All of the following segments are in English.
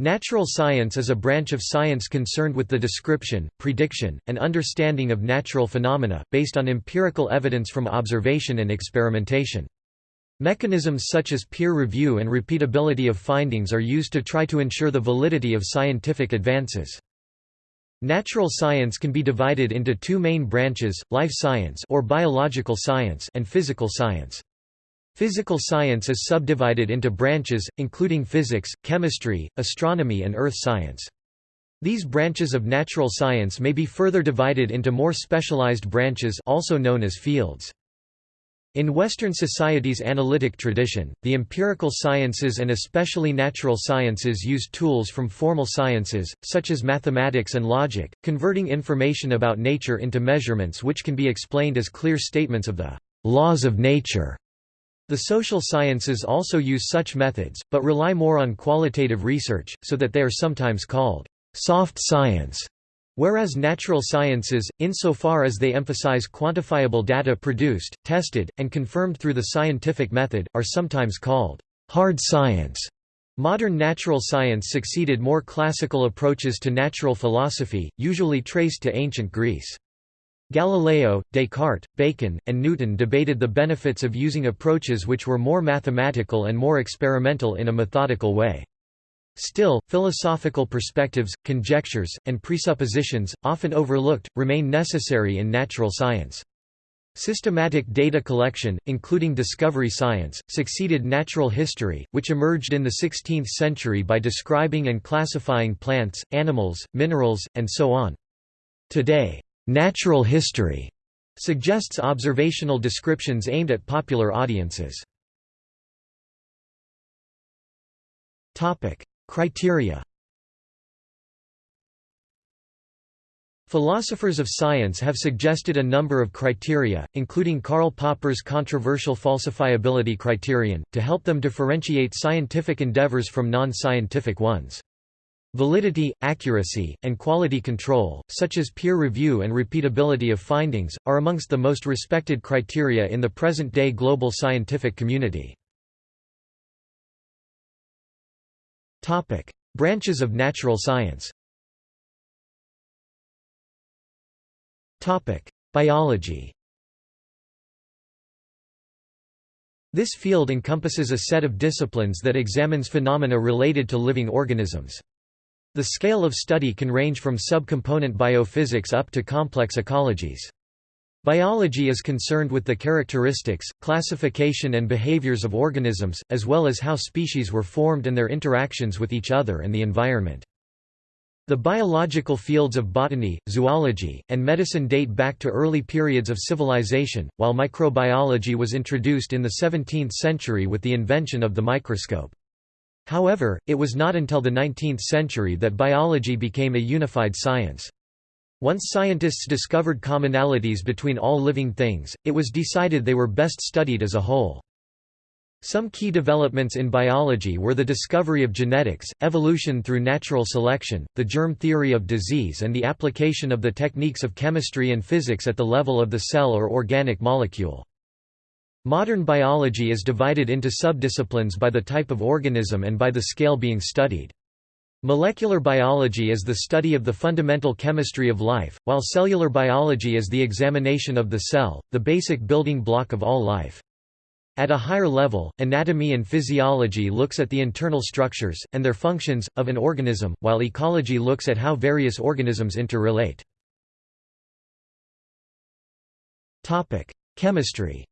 Natural science is a branch of science concerned with the description, prediction, and understanding of natural phenomena, based on empirical evidence from observation and experimentation. Mechanisms such as peer review and repeatability of findings are used to try to ensure the validity of scientific advances. Natural science can be divided into two main branches, life science or biological science and physical science. Physical science is subdivided into branches, including physics, chemistry, astronomy and earth science. These branches of natural science may be further divided into more specialized branches also known as fields. In Western society's analytic tradition, the empirical sciences and especially natural sciences use tools from formal sciences, such as mathematics and logic, converting information about nature into measurements which can be explained as clear statements of the laws of nature. The social sciences also use such methods, but rely more on qualitative research, so that they are sometimes called soft science, whereas natural sciences, insofar as they emphasize quantifiable data produced, tested, and confirmed through the scientific method, are sometimes called hard science. Modern natural science succeeded more classical approaches to natural philosophy, usually traced to ancient Greece. Galileo, Descartes, Bacon, and Newton debated the benefits of using approaches which were more mathematical and more experimental in a methodical way. Still, philosophical perspectives, conjectures, and presuppositions, often overlooked, remain necessary in natural science. Systematic data collection, including discovery science, succeeded natural history, which emerged in the 16th century by describing and classifying plants, animals, minerals, and so on. Today, Natural history suggests observational descriptions aimed at popular audiences. Topic: Criteria. Philosophers of science have suggested a number of criteria, including Karl Popper's controversial falsifiability criterion, to help them differentiate scientific endeavors from non-scientific ones. Validity, accuracy, and quality control, such as peer review and repeatability of findings, are amongst the most respected criteria in the present-day global scientific community. Branches of natural science Biology This field encompasses a set of disciplines that examines phenomena related to living organisms. The scale of study can range from subcomponent biophysics up to complex ecologies. Biology is concerned with the characteristics, classification and behaviors of organisms, as well as how species were formed and their interactions with each other and the environment. The biological fields of botany, zoology, and medicine date back to early periods of civilization, while microbiology was introduced in the 17th century with the invention of the microscope. However, it was not until the 19th century that biology became a unified science. Once scientists discovered commonalities between all living things, it was decided they were best studied as a whole. Some key developments in biology were the discovery of genetics, evolution through natural selection, the germ theory of disease and the application of the techniques of chemistry and physics at the level of the cell or organic molecule. Modern biology is divided into subdisciplines by the type of organism and by the scale being studied. Molecular biology is the study of the fundamental chemistry of life, while cellular biology is the examination of the cell, the basic building block of all life. At a higher level, anatomy and physiology looks at the internal structures, and their functions, of an organism, while ecology looks at how various organisms interrelate. Chemistry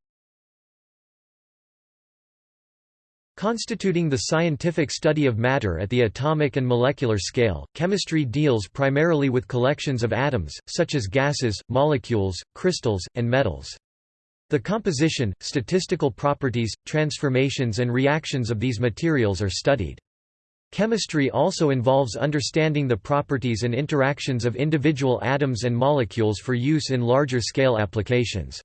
Constituting the scientific study of matter at the atomic and molecular scale, chemistry deals primarily with collections of atoms, such as gases, molecules, crystals, and metals. The composition, statistical properties, transformations and reactions of these materials are studied. Chemistry also involves understanding the properties and interactions of individual atoms and molecules for use in larger scale applications.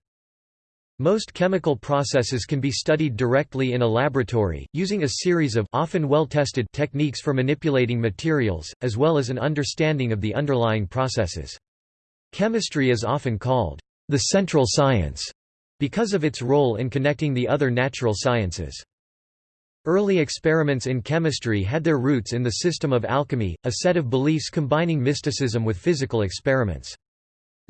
Most chemical processes can be studied directly in a laboratory, using a series of often well-tested techniques for manipulating materials, as well as an understanding of the underlying processes. Chemistry is often called the central science because of its role in connecting the other natural sciences. Early experiments in chemistry had their roots in the system of alchemy, a set of beliefs combining mysticism with physical experiments.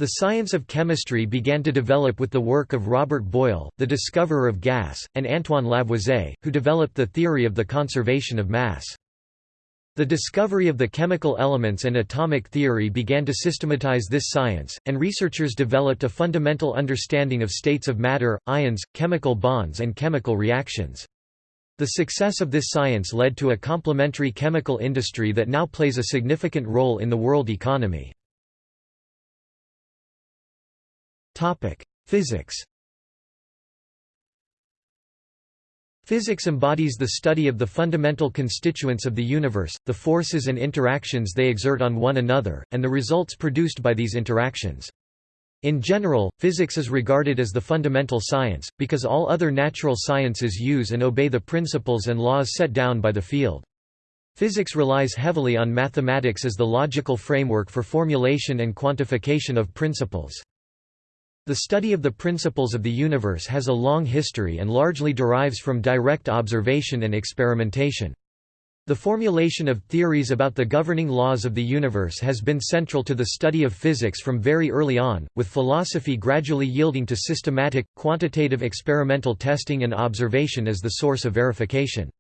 The science of chemistry began to develop with the work of Robert Boyle, the discoverer of gas, and Antoine Lavoisier, who developed the theory of the conservation of mass. The discovery of the chemical elements and atomic theory began to systematize this science, and researchers developed a fundamental understanding of states of matter, ions, chemical bonds and chemical reactions. The success of this science led to a complementary chemical industry that now plays a significant role in the world economy. Physics Physics embodies the study of the fundamental constituents of the universe, the forces and interactions they exert on one another, and the results produced by these interactions. In general, physics is regarded as the fundamental science, because all other natural sciences use and obey the principles and laws set down by the field. Physics relies heavily on mathematics as the logical framework for formulation and quantification of principles. The study of the principles of the universe has a long history and largely derives from direct observation and experimentation. The formulation of theories about the governing laws of the universe has been central to the study of physics from very early on, with philosophy gradually yielding to systematic, quantitative experimental testing and observation as the source of verification.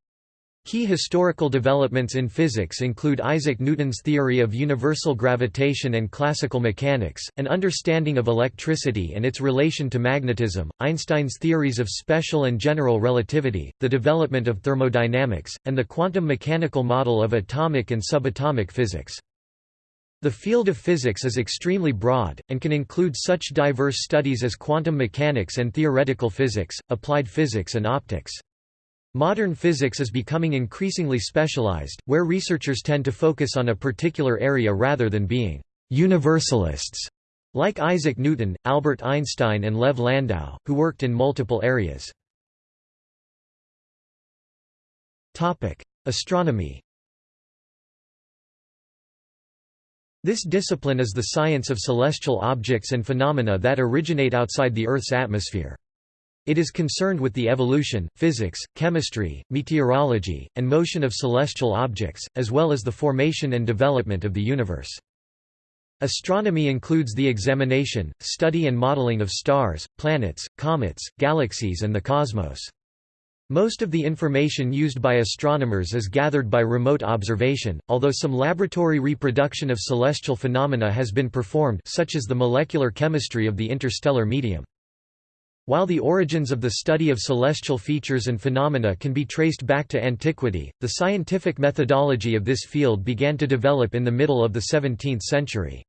Key historical developments in physics include Isaac Newton's theory of universal gravitation and classical mechanics, an understanding of electricity and its relation to magnetism, Einstein's theories of special and general relativity, the development of thermodynamics, and the quantum mechanical model of atomic and subatomic physics. The field of physics is extremely broad, and can include such diverse studies as quantum mechanics and theoretical physics, applied physics and optics. Modern physics is becoming increasingly specialized, where researchers tend to focus on a particular area rather than being universalists, like Isaac Newton, Albert Einstein and Lev Landau, who worked in multiple areas. Astronomy This discipline is the science of celestial objects and phenomena that originate outside the Earth's atmosphere. It is concerned with the evolution, physics, chemistry, meteorology, and motion of celestial objects, as well as the formation and development of the universe. Astronomy includes the examination, study and modeling of stars, planets, comets, galaxies and the cosmos. Most of the information used by astronomers is gathered by remote observation, although some laboratory reproduction of celestial phenomena has been performed such as the molecular chemistry of the interstellar medium. While the origins of the study of celestial features and phenomena can be traced back to antiquity, the scientific methodology of this field began to develop in the middle of the 17th century.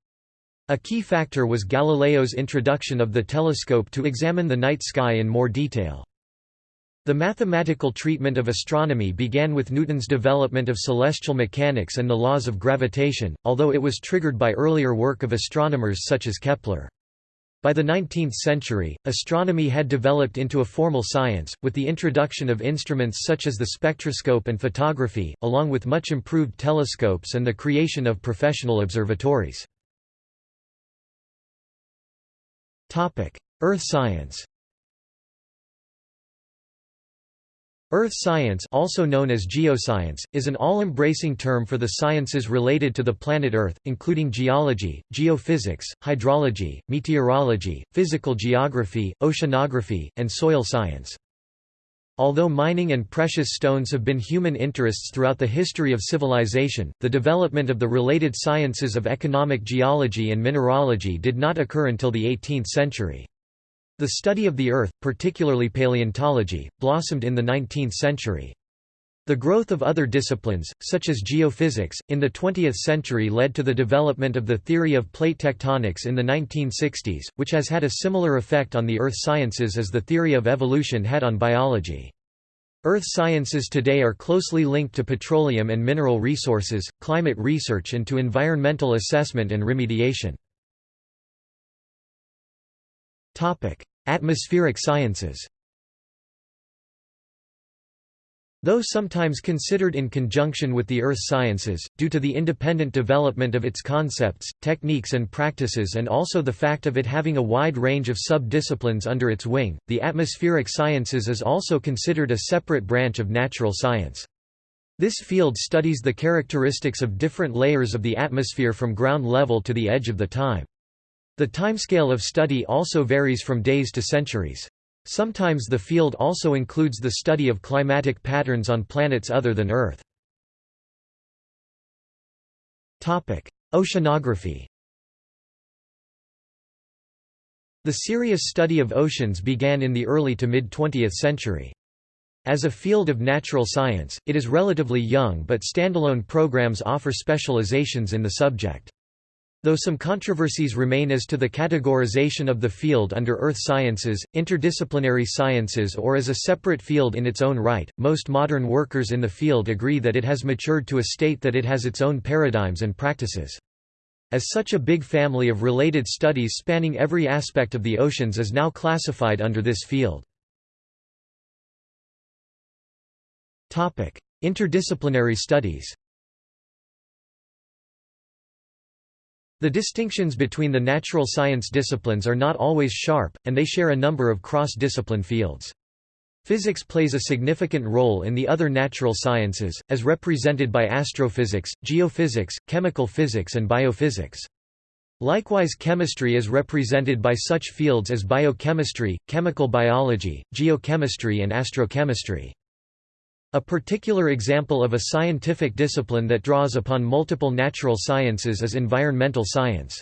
A key factor was Galileo's introduction of the telescope to examine the night sky in more detail. The mathematical treatment of astronomy began with Newton's development of celestial mechanics and the laws of gravitation, although it was triggered by earlier work of astronomers such as Kepler. By the 19th century, astronomy had developed into a formal science, with the introduction of instruments such as the spectroscope and photography, along with much improved telescopes and the creation of professional observatories. Earth science Earth science also known as geoscience, is an all-embracing term for the sciences related to the planet Earth, including geology, geophysics, hydrology, meteorology, physical geography, oceanography, and soil science. Although mining and precious stones have been human interests throughout the history of civilization, the development of the related sciences of economic geology and mineralogy did not occur until the 18th century. The study of the Earth, particularly paleontology, blossomed in the 19th century. The growth of other disciplines, such as geophysics, in the 20th century led to the development of the theory of plate tectonics in the 1960s, which has had a similar effect on the earth sciences as the theory of evolution had on biology. Earth sciences today are closely linked to petroleum and mineral resources, climate research and to environmental assessment and remediation. Atmospheric sciences Though sometimes considered in conjunction with the earth sciences, due to the independent development of its concepts, techniques and practices and also the fact of it having a wide range of sub-disciplines under its wing, the atmospheric sciences is also considered a separate branch of natural science. This field studies the characteristics of different layers of the atmosphere from ground level to the edge of the time. The timescale of study also varies from days to centuries. Sometimes the field also includes the study of climatic patterns on planets other than Earth. Oceanography The serious study of oceans began in the early to mid-20th century. As a field of natural science, it is relatively young but standalone programs offer specializations in the subject. Though some controversies remain as to the categorization of the field under earth sciences, interdisciplinary sciences or as a separate field in its own right, most modern workers in the field agree that it has matured to a state that it has its own paradigms and practices. As such a big family of related studies spanning every aspect of the oceans is now classified under this field. Interdisciplinary studies The distinctions between the natural science disciplines are not always sharp, and they share a number of cross-discipline fields. Physics plays a significant role in the other natural sciences, as represented by astrophysics, geophysics, chemical physics and biophysics. Likewise chemistry is represented by such fields as biochemistry, chemical biology, geochemistry and astrochemistry. A particular example of a scientific discipline that draws upon multiple natural sciences is environmental science.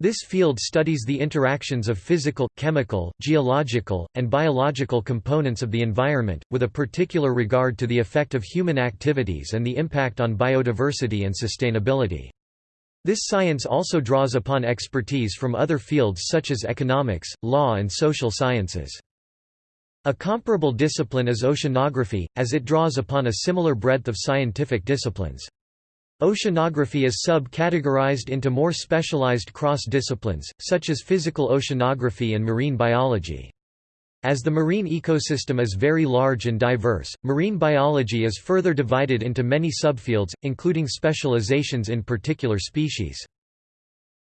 This field studies the interactions of physical, chemical, geological, and biological components of the environment, with a particular regard to the effect of human activities and the impact on biodiversity and sustainability. This science also draws upon expertise from other fields such as economics, law and social sciences. A comparable discipline is oceanography, as it draws upon a similar breadth of scientific disciplines. Oceanography is sub-categorized into more specialized cross-disciplines, such as physical oceanography and marine biology. As the marine ecosystem is very large and diverse, marine biology is further divided into many subfields, including specializations in particular species.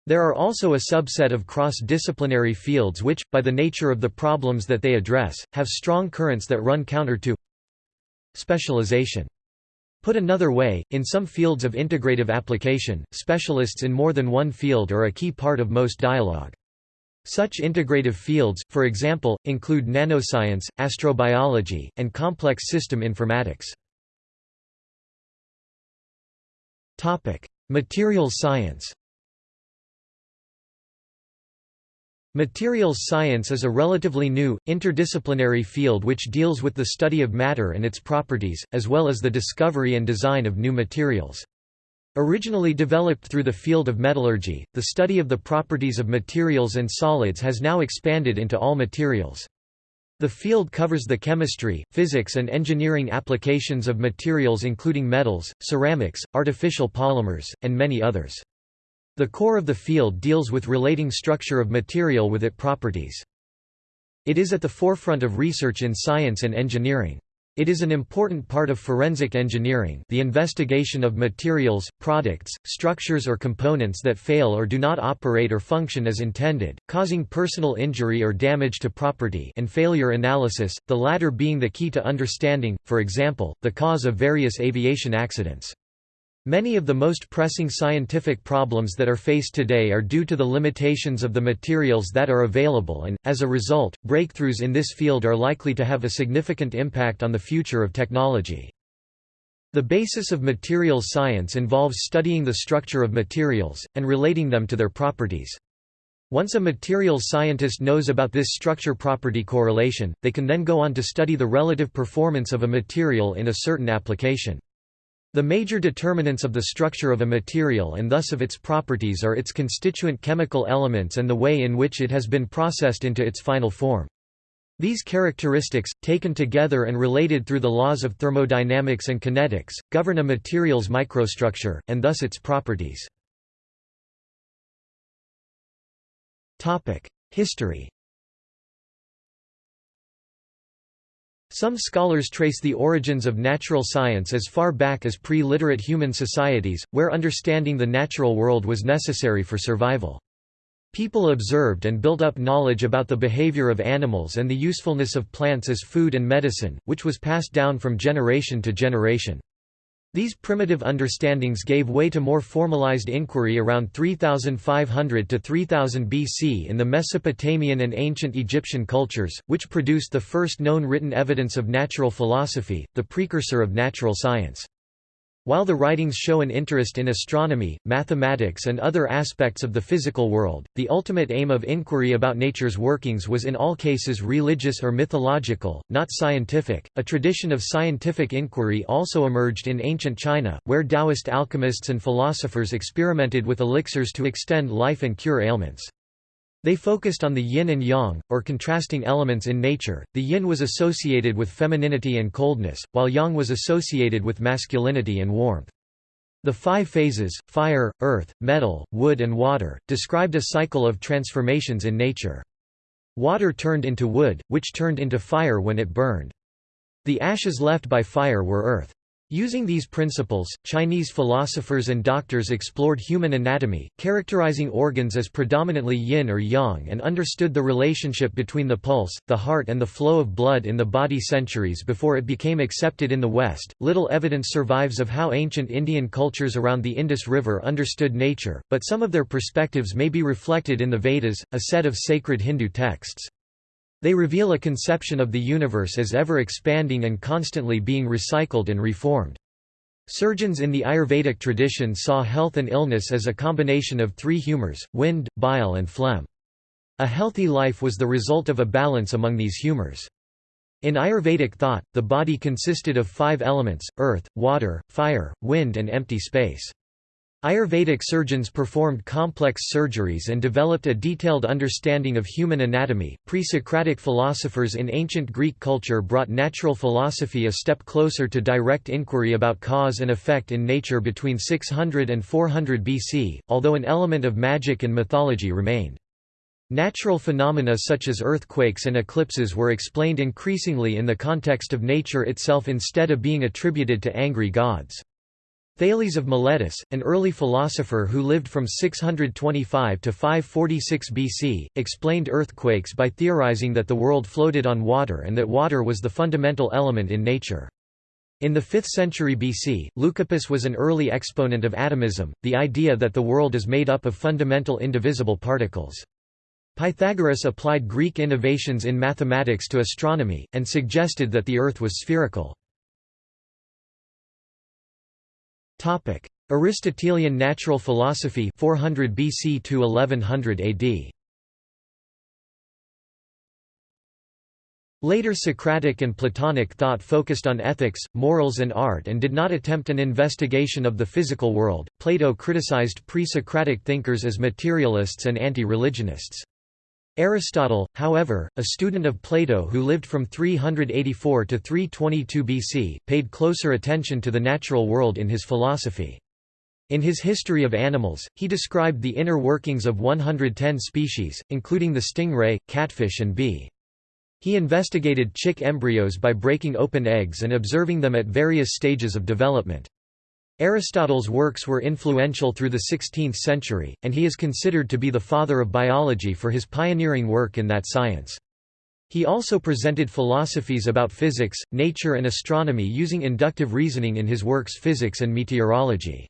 There are also a subset of cross-disciplinary fields which, by the nature of the problems that they address, have strong currents that run counter to specialization. Put another way, in some fields of integrative application, specialists in more than one field are a key part of most dialogue. Such integrative fields, for example, include nanoscience, astrobiology, and complex system informatics. Materials science Materials science is a relatively new, interdisciplinary field which deals with the study of matter and its properties, as well as the discovery and design of new materials. Originally developed through the field of metallurgy, the study of the properties of materials and solids has now expanded into all materials. The field covers the chemistry, physics and engineering applications of materials including metals, ceramics, artificial polymers, and many others. The core of the field deals with relating structure of material with its properties. It is at the forefront of research in science and engineering. It is an important part of forensic engineering the investigation of materials, products, structures or components that fail or do not operate or function as intended, causing personal injury or damage to property and failure analysis, the latter being the key to understanding, for example, the cause of various aviation accidents. Many of the most pressing scientific problems that are faced today are due to the limitations of the materials that are available and, as a result, breakthroughs in this field are likely to have a significant impact on the future of technology. The basis of materials science involves studying the structure of materials, and relating them to their properties. Once a materials scientist knows about this structure-property correlation, they can then go on to study the relative performance of a material in a certain application. The major determinants of the structure of a material and thus of its properties are its constituent chemical elements and the way in which it has been processed into its final form. These characteristics, taken together and related through the laws of thermodynamics and kinetics, govern a material's microstructure, and thus its properties. History Some scholars trace the origins of natural science as far back as pre-literate human societies, where understanding the natural world was necessary for survival. People observed and built up knowledge about the behavior of animals and the usefulness of plants as food and medicine, which was passed down from generation to generation. These primitive understandings gave way to more formalized inquiry around 3500 to 3000 BC in the Mesopotamian and ancient Egyptian cultures, which produced the first known written evidence of natural philosophy, the precursor of natural science. While the writings show an interest in astronomy, mathematics and other aspects of the physical world, the ultimate aim of inquiry about nature's workings was in all cases religious or mythological, not scientific. A tradition of scientific inquiry also emerged in ancient China, where Taoist alchemists and philosophers experimented with elixirs to extend life and cure ailments. They focused on the yin and yang, or contrasting elements in nature. The yin was associated with femininity and coldness, while yang was associated with masculinity and warmth. The five phases fire, earth, metal, wood, and water described a cycle of transformations in nature. Water turned into wood, which turned into fire when it burned. The ashes left by fire were earth. Using these principles, Chinese philosophers and doctors explored human anatomy, characterizing organs as predominantly yin or yang and understood the relationship between the pulse, the heart and the flow of blood in the body centuries before it became accepted in the West. Little evidence survives of how ancient Indian cultures around the Indus River understood nature, but some of their perspectives may be reflected in the Vedas, a set of sacred Hindu texts. They reveal a conception of the universe as ever expanding and constantly being recycled and reformed. Surgeons in the Ayurvedic tradition saw health and illness as a combination of three humors, wind, bile and phlegm. A healthy life was the result of a balance among these humors. In Ayurvedic thought, the body consisted of five elements, earth, water, fire, wind and empty space. Ayurvedic surgeons performed complex surgeries and developed a detailed understanding of human anatomy. Pre Socratic philosophers in ancient Greek culture brought natural philosophy a step closer to direct inquiry about cause and effect in nature between 600 and 400 BC, although an element of magic and mythology remained. Natural phenomena such as earthquakes and eclipses were explained increasingly in the context of nature itself instead of being attributed to angry gods. Thales of Miletus, an early philosopher who lived from 625 to 546 BC, explained earthquakes by theorizing that the world floated on water and that water was the fundamental element in nature. In the 5th century BC, Leucippus was an early exponent of atomism, the idea that the world is made up of fundamental indivisible particles. Pythagoras applied Greek innovations in mathematics to astronomy, and suggested that the Earth was spherical. Topic: Aristotelian natural philosophy 400 BC to 1100 AD. Later Socratic and Platonic thought focused on ethics, morals and art and did not attempt an investigation of the physical world. Plato criticized pre-Socratic thinkers as materialists and anti-religionists. Aristotle, however, a student of Plato who lived from 384 to 322 BC, paid closer attention to the natural world in his philosophy. In his History of Animals, he described the inner workings of 110 species, including the stingray, catfish and bee. He investigated chick embryos by breaking open eggs and observing them at various stages of development. Aristotle's works were influential through the 16th century, and he is considered to be the father of biology for his pioneering work in that science. He also presented philosophies about physics, nature and astronomy using inductive reasoning in his works Physics and Meteorology.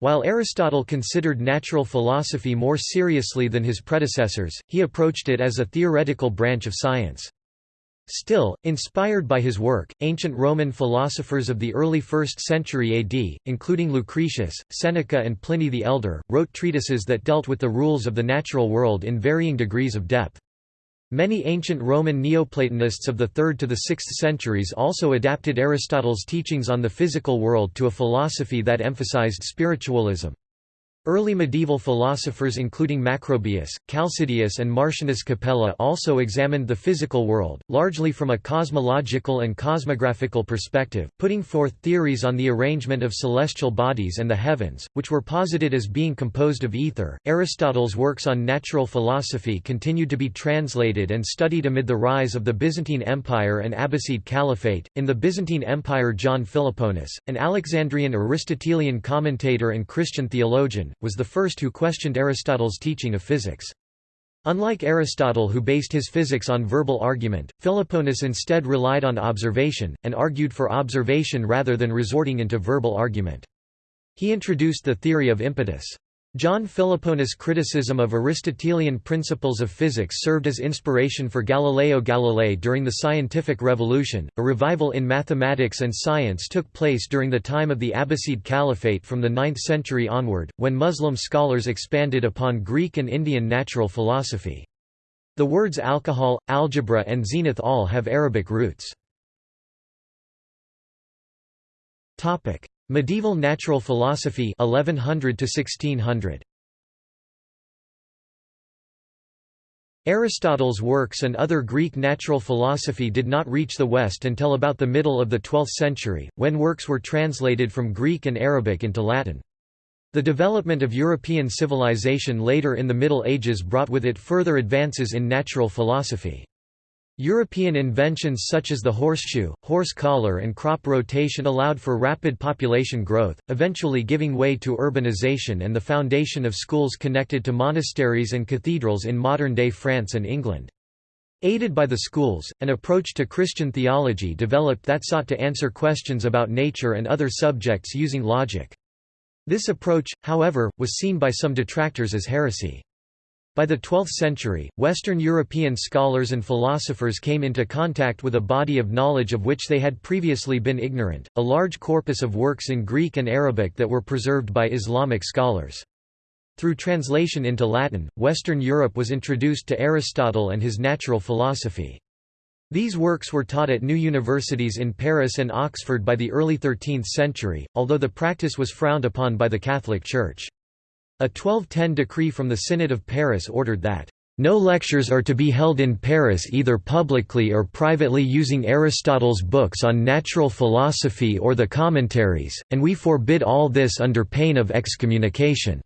While Aristotle considered natural philosophy more seriously than his predecessors, he approached it as a theoretical branch of science. Still, inspired by his work, ancient Roman philosophers of the early 1st century AD, including Lucretius, Seneca and Pliny the Elder, wrote treatises that dealt with the rules of the natural world in varying degrees of depth. Many ancient Roman Neoplatonists of the 3rd to the 6th centuries also adapted Aristotle's teachings on the physical world to a philosophy that emphasized spiritualism. Early medieval philosophers including Macrobius, Chalcidius and Martianus Capella also examined the physical world, largely from a cosmological and cosmographical perspective, putting forth theories on the arrangement of celestial bodies and the heavens, which were posited as being composed of ether. Aristotle's works on natural philosophy continued to be translated and studied amid the rise of the Byzantine Empire and Abbasid Caliphate. In the Byzantine Empire, John Philoponus, an Alexandrian Aristotelian commentator and Christian theologian, was the first who questioned Aristotle's teaching of physics. Unlike Aristotle who based his physics on verbal argument, Philoponus instead relied on observation, and argued for observation rather than resorting into verbal argument. He introduced the theory of impetus. John Philoponus' criticism of Aristotelian principles of physics served as inspiration for Galileo Galilei during the Scientific Revolution. A revival in mathematics and science took place during the time of the Abbasid Caliphate from the 9th century onward, when Muslim scholars expanded upon Greek and Indian natural philosophy. The words alcohol, algebra and zenith all have Arabic roots. Medieval natural philosophy 1100 to 1600 Aristotle's works and other Greek natural philosophy did not reach the West until about the middle of the 12th century, when works were translated from Greek and Arabic into Latin. The development of European civilization later in the Middle Ages brought with it further advances in natural philosophy. European inventions such as the horseshoe, horse collar and crop rotation allowed for rapid population growth, eventually giving way to urbanization and the foundation of schools connected to monasteries and cathedrals in modern-day France and England. Aided by the schools, an approach to Christian theology developed that sought to answer questions about nature and other subjects using logic. This approach, however, was seen by some detractors as heresy. By the 12th century, Western European scholars and philosophers came into contact with a body of knowledge of which they had previously been ignorant, a large corpus of works in Greek and Arabic that were preserved by Islamic scholars. Through translation into Latin, Western Europe was introduced to Aristotle and his natural philosophy. These works were taught at new universities in Paris and Oxford by the early 13th century, although the practice was frowned upon by the Catholic Church. A 1210 decree from the Synod of Paris ordered that, "...no lectures are to be held in Paris either publicly or privately using Aristotle's books on natural philosophy or the commentaries, and we forbid all this under pain of excommunication."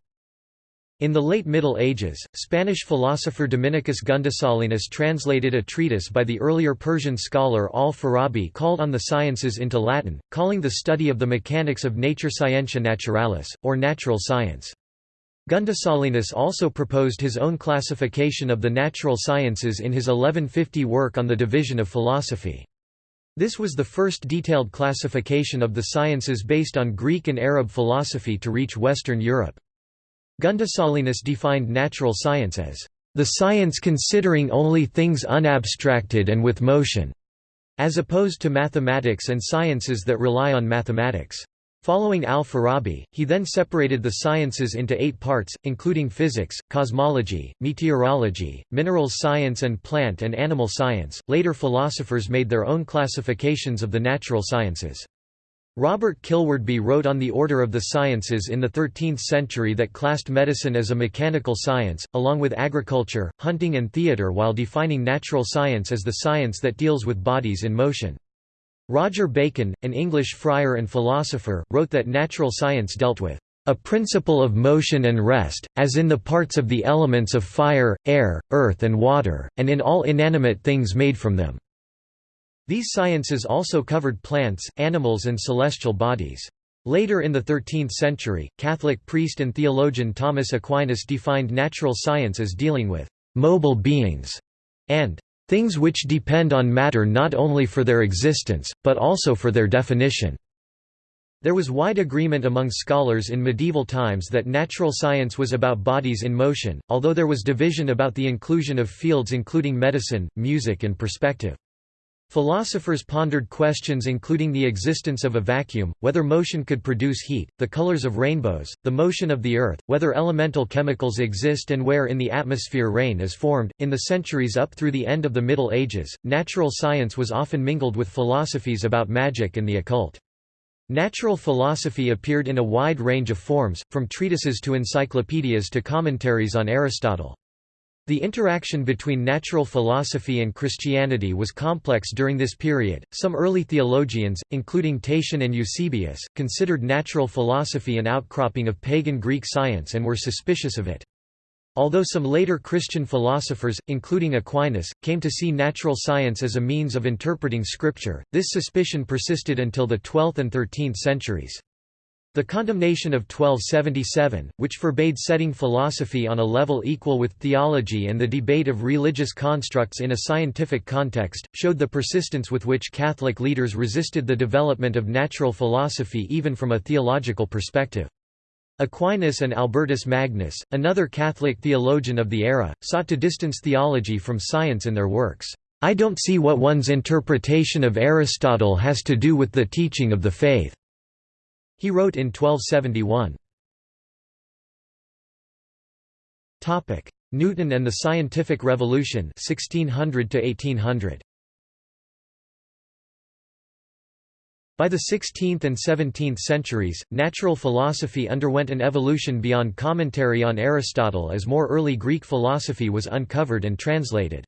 In the late Middle Ages, Spanish philosopher Dominicus Gundissalinus translated a treatise by the earlier Persian scholar al-Farabi called On the Sciences into Latin, calling the study of the mechanics of nature scientia naturalis, or natural science. Gundissalinus also proposed his own classification of the natural sciences in his 1150 work on the division of philosophy. This was the first detailed classification of the sciences based on Greek and Arab philosophy to reach Western Europe. Gundissalinus defined natural science as the science considering only things unabstracted and with motion, as opposed to mathematics and sciences that rely on mathematics. Following al-Farabi, he then separated the sciences into eight parts, including physics, cosmology, meteorology, minerals science and plant and animal science. Later philosophers made their own classifications of the natural sciences. Robert Kilwardby wrote on the order of the sciences in the 13th century that classed medicine as a mechanical science, along with agriculture, hunting and theatre while defining natural science as the science that deals with bodies in motion. Roger Bacon, an English friar and philosopher, wrote that natural science dealt with a principle of motion and rest, as in the parts of the elements of fire, air, earth and water, and in all inanimate things made from them." These sciences also covered plants, animals and celestial bodies. Later in the 13th century, Catholic priest and theologian Thomas Aquinas defined natural science as dealing with «mobile beings» and Things which depend on matter not only for their existence, but also for their definition. There was wide agreement among scholars in medieval times that natural science was about bodies in motion, although there was division about the inclusion of fields including medicine, music and perspective. Philosophers pondered questions including the existence of a vacuum, whether motion could produce heat, the colors of rainbows, the motion of the earth, whether elemental chemicals exist and where in the atmosphere rain is formed. In the centuries up through the end of the Middle Ages, natural science was often mingled with philosophies about magic and the occult. Natural philosophy appeared in a wide range of forms, from treatises to encyclopedias to commentaries on Aristotle. The interaction between natural philosophy and Christianity was complex during this period. Some early theologians, including Tatian and Eusebius, considered natural philosophy an outcropping of pagan Greek science and were suspicious of it. Although some later Christian philosophers, including Aquinas, came to see natural science as a means of interpreting Scripture, this suspicion persisted until the 12th and 13th centuries. The condemnation of 1277, which forbade setting philosophy on a level equal with theology and the debate of religious constructs in a scientific context, showed the persistence with which Catholic leaders resisted the development of natural philosophy even from a theological perspective. Aquinas and Albertus Magnus, another Catholic theologian of the era, sought to distance theology from science in their works. I don't see what one's interpretation of Aristotle has to do with the teaching of the faith. He wrote in 1271. Newton and the Scientific Revolution 1600 1800. By the 16th and 17th centuries, natural philosophy underwent an evolution beyond commentary on Aristotle as more early Greek philosophy was uncovered and translated.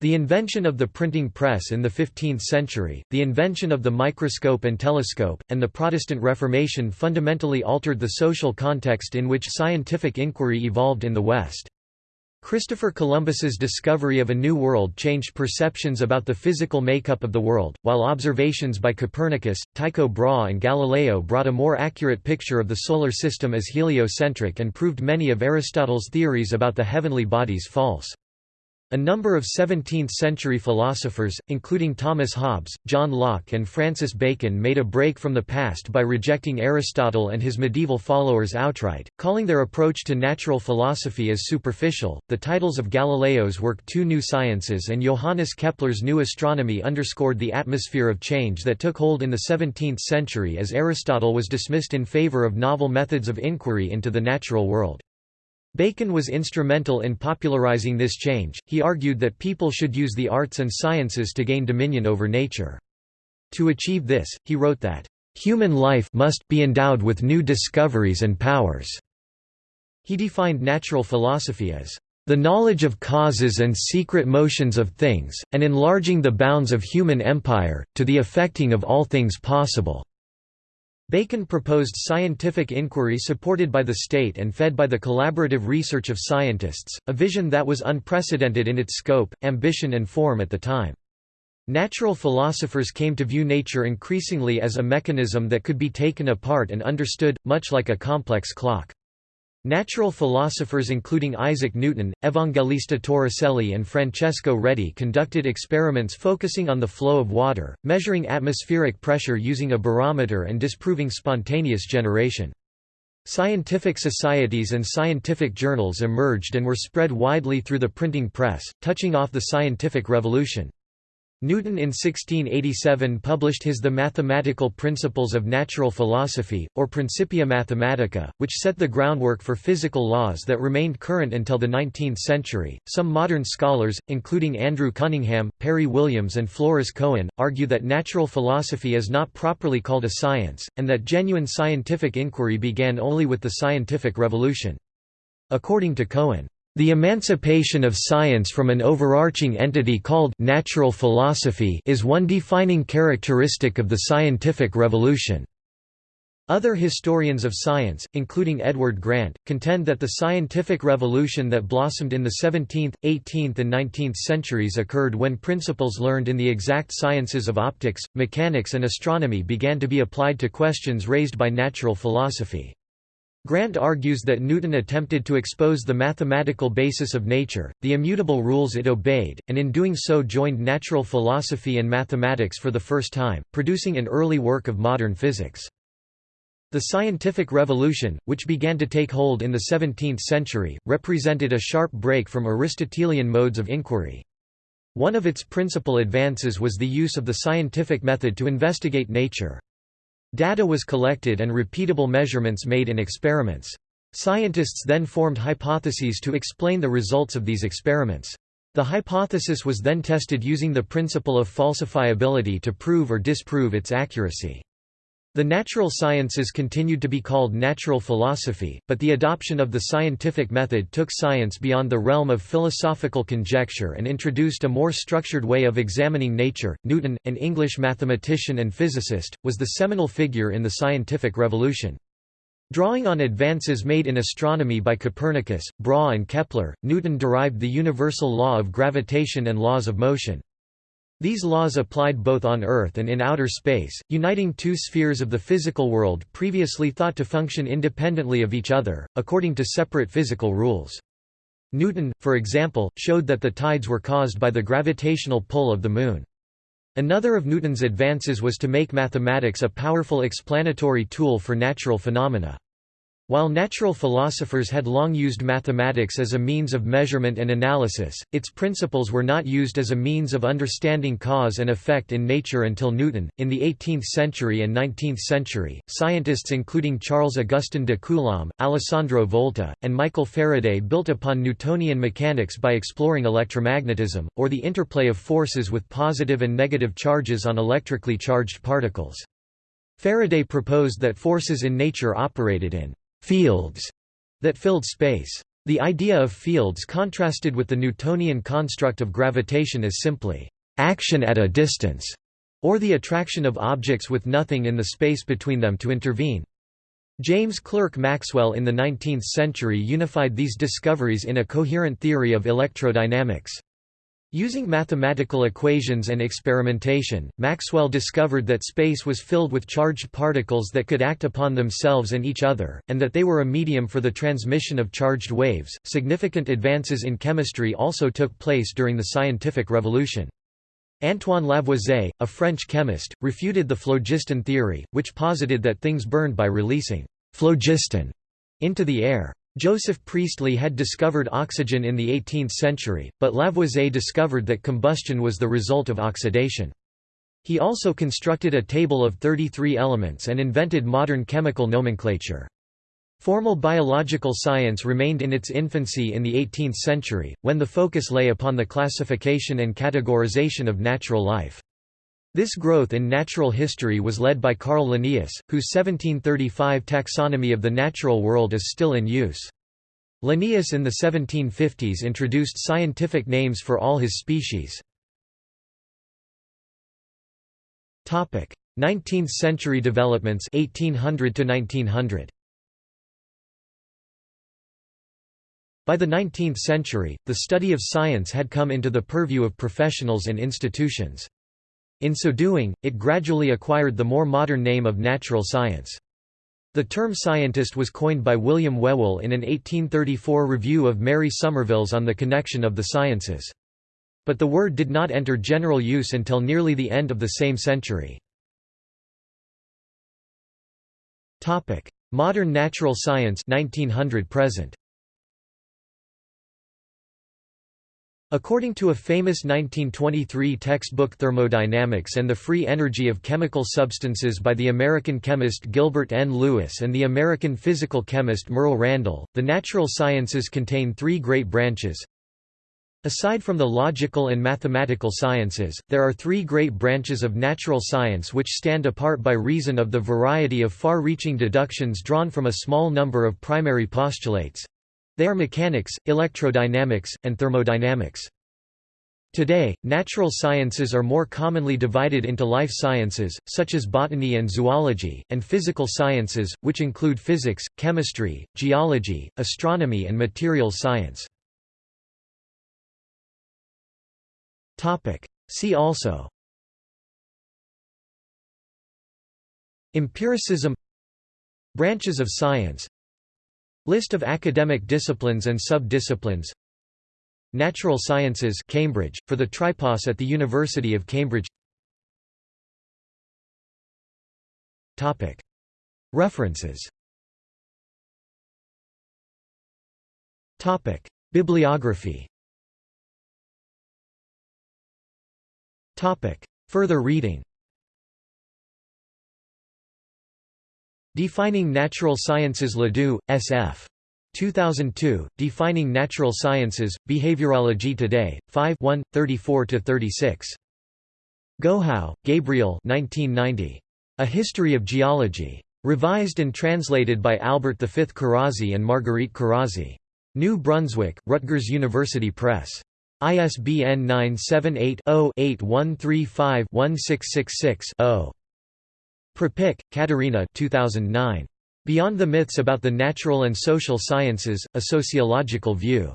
The invention of the printing press in the 15th century, the invention of the microscope and telescope, and the Protestant Reformation fundamentally altered the social context in which scientific inquiry evolved in the West. Christopher Columbus's discovery of a new world changed perceptions about the physical makeup of the world, while observations by Copernicus, Tycho Brahe and Galileo brought a more accurate picture of the solar system as heliocentric and proved many of Aristotle's theories about the heavenly bodies false. A number of 17th-century philosophers, including Thomas Hobbes, John Locke and Francis Bacon made a break from the past by rejecting Aristotle and his medieval followers outright, calling their approach to natural philosophy as superficial. The titles of Galileo's work Two New Sciences and Johannes Kepler's New Astronomy underscored the atmosphere of change that took hold in the 17th century as Aristotle was dismissed in favor of novel methods of inquiry into the natural world. Bacon was instrumental in popularizing this change, he argued that people should use the arts and sciences to gain dominion over nature. To achieve this, he wrote that, "...human life must be endowed with new discoveries and powers." He defined natural philosophy as, "...the knowledge of causes and secret motions of things, and enlarging the bounds of human empire, to the effecting of all things possible." Bacon proposed scientific inquiry supported by the state and fed by the collaborative research of scientists, a vision that was unprecedented in its scope, ambition and form at the time. Natural philosophers came to view nature increasingly as a mechanism that could be taken apart and understood, much like a complex clock. Natural philosophers including Isaac Newton, Evangelista Torricelli and Francesco Redi conducted experiments focusing on the flow of water, measuring atmospheric pressure using a barometer and disproving spontaneous generation. Scientific societies and scientific journals emerged and were spread widely through the printing press, touching off the scientific revolution. Newton in 1687 published his The Mathematical Principles of Natural Philosophy, or Principia Mathematica, which set the groundwork for physical laws that remained current until the 19th century. Some modern scholars, including Andrew Cunningham, Perry Williams, and Floris Cohen, argue that natural philosophy is not properly called a science, and that genuine scientific inquiry began only with the scientific revolution. According to Cohen, the emancipation of science from an overarching entity called natural philosophy is one defining characteristic of the scientific revolution. Other historians of science, including Edward Grant, contend that the scientific revolution that blossomed in the 17th, 18th and 19th centuries occurred when principles learned in the exact sciences of optics, mechanics and astronomy began to be applied to questions raised by natural philosophy. Grant argues that Newton attempted to expose the mathematical basis of nature, the immutable rules it obeyed, and in doing so joined natural philosophy and mathematics for the first time, producing an early work of modern physics. The scientific revolution, which began to take hold in the 17th century, represented a sharp break from Aristotelian modes of inquiry. One of its principal advances was the use of the scientific method to investigate nature. Data was collected and repeatable measurements made in experiments. Scientists then formed hypotheses to explain the results of these experiments. The hypothesis was then tested using the principle of falsifiability to prove or disprove its accuracy. The natural sciences continued to be called natural philosophy, but the adoption of the scientific method took science beyond the realm of philosophical conjecture and introduced a more structured way of examining nature. Newton, an English mathematician and physicist, was the seminal figure in the scientific revolution. Drawing on advances made in astronomy by Copernicus, Brahe and Kepler, Newton derived the universal law of gravitation and laws of motion. These laws applied both on Earth and in outer space, uniting two spheres of the physical world previously thought to function independently of each other, according to separate physical rules. Newton, for example, showed that the tides were caused by the gravitational pull of the Moon. Another of Newton's advances was to make mathematics a powerful explanatory tool for natural phenomena. While natural philosophers had long used mathematics as a means of measurement and analysis, its principles were not used as a means of understanding cause and effect in nature until Newton. In the 18th century and 19th century, scientists including Charles Augustin de Coulomb, Alessandro Volta, and Michael Faraday built upon Newtonian mechanics by exploring electromagnetism, or the interplay of forces with positive and negative charges on electrically charged particles. Faraday proposed that forces in nature operated in fields that filled space. The idea of fields contrasted with the Newtonian construct of gravitation as simply action at a distance, or the attraction of objects with nothing in the space between them to intervene. James Clerk Maxwell in the 19th century unified these discoveries in a coherent theory of electrodynamics. Using mathematical equations and experimentation, Maxwell discovered that space was filled with charged particles that could act upon themselves and each other, and that they were a medium for the transmission of charged waves. Significant advances in chemistry also took place during the scientific revolution. Antoine Lavoisier, a French chemist, refuted the phlogiston theory, which posited that things burned by releasing phlogiston into the air. Joseph Priestley had discovered oxygen in the 18th century, but Lavoisier discovered that combustion was the result of oxidation. He also constructed a table of 33 elements and invented modern chemical nomenclature. Formal biological science remained in its infancy in the 18th century, when the focus lay upon the classification and categorization of natural life. This growth in natural history was led by Carl Linnaeus, whose 1735 taxonomy of the natural world is still in use. Linnaeus in the 1750s introduced scientific names for all his species. 19th century developments 1800 to 1900 By the 19th century, the study of science had come into the purview of professionals and institutions. In so doing, it gradually acquired the more modern name of natural science. The term scientist was coined by William Whewell in an 1834 review of Mary Somerville's On the Connection of the Sciences. But the word did not enter general use until nearly the end of the same century. Modern natural science 1900 present. According to a famous 1923 textbook Thermodynamics and the Free Energy of Chemical Substances by the American chemist Gilbert N. Lewis and the American physical chemist Merle Randall, the natural sciences contain three great branches. Aside from the logical and mathematical sciences, there are three great branches of natural science which stand apart by reason of the variety of far-reaching deductions drawn from a small number of primary postulates. They are mechanics, electrodynamics, and thermodynamics. Today, natural sciences are more commonly divided into life sciences, such as botany and zoology, and physical sciences, which include physics, chemistry, geology, astronomy and materials science. See also Empiricism Branches of science List of academic disciplines and sub-disciplines. Natural Sciences Cambridge, for the Tripos at the University of Cambridge. References. Bibliography. Further reading Defining Natural Sciences Ledoux, S.F. 2002, Defining Natural Sciences, Behaviorology Today, 5 34–36. Gohau, Gabriel 1990. A History of Geology. Revised and translated by Albert V. Carozzi and Marguerite Carozzi. New Brunswick, Rutgers University Press. ISBN 978 0 8135 1666 Prepich, Katerina 2009. Beyond the Myths About the Natural and Social Sciences, A Sociological View.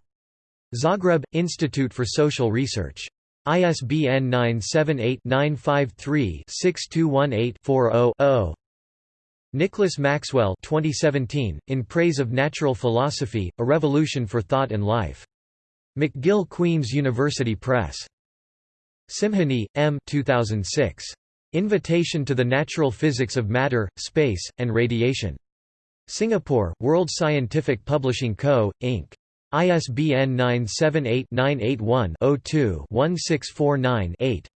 Zagreb, Institute for Social Research. ISBN 978-953-6218-40-0. Nicholas Maxwell 2017, In Praise of Natural Philosophy, A Revolution for Thought and Life. McGill Queen's University Press. Simhani, M. 2006. Invitation to the Natural Physics of Matter, Space, and Radiation. Singapore, World Scientific Publishing Co., Inc. ISBN 978-981-02-1649-8.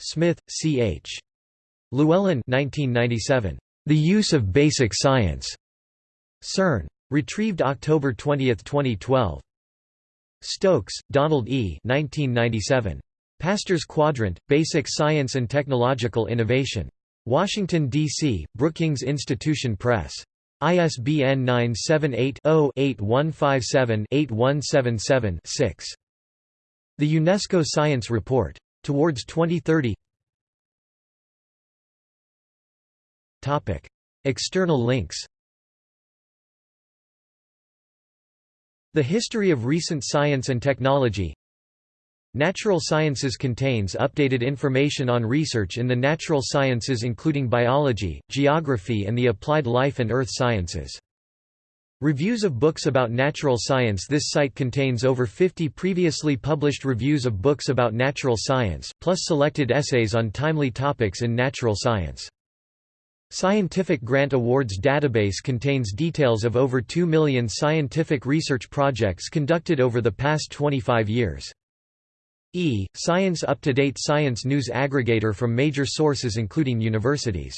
Smith, C. H. Llewellyn 1997. The Use of Basic Science. CERN. Retrieved October 20, 2012. Stokes, Donald E. 1997. Pasteur's Quadrant, Basic Science and Technological Innovation. Washington, D.C., Brookings Institution Press. ISBN 978-0-8157-8177-6. The UNESCO Science Report. Towards 2030 External links The History of Recent Science and Technology Natural Sciences contains updated information on research in the natural sciences including biology, geography and the applied life and earth sciences. Reviews of books about natural science This site contains over 50 previously published reviews of books about natural science, plus selected essays on timely topics in natural science. Scientific Grant Awards database contains details of over 2 million scientific research projects conducted over the past 25 years. E. Science Up-to-Date Science News Aggregator from major sources including universities